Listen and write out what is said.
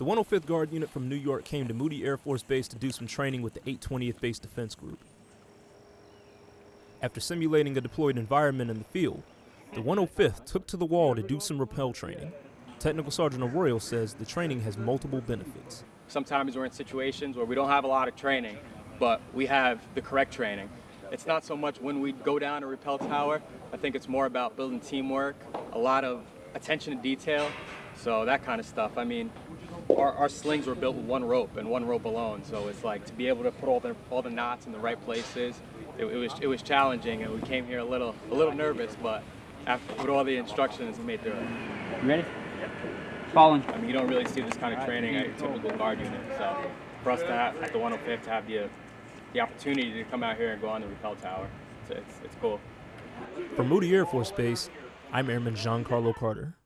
The 105th Guard Unit from New York came to Moody Air Force Base to do some training with the 820th Base Defense Group. After simulating a deployed environment in the field, the 105th took to the wall to do some rappel training. Technical Sergeant Arroyo says the training has multiple benefits. Sometimes we're in situations where we don't have a lot of training, but we have the correct training. It's not so much when we go down a rappel tower, I think it's more about building teamwork, a lot of attention to detail, so that kind of stuff. I mean, our, our slings were built with one rope and one rope alone, so it's like to be able to put all the, all the knots in the right places, it, it was, it was challenging and we came here a little, a little nervous, but after, with all the instructions, we made through it. You ready? Falling. I mean, you don't really see this kind of training at your typical guard unit. So for us to have, at the 105 to have the, the opportunity to come out here and go on the rappel tower, it's, it's, it's cool. From Moody Air Force Base, I'm Airman Giancarlo Carter.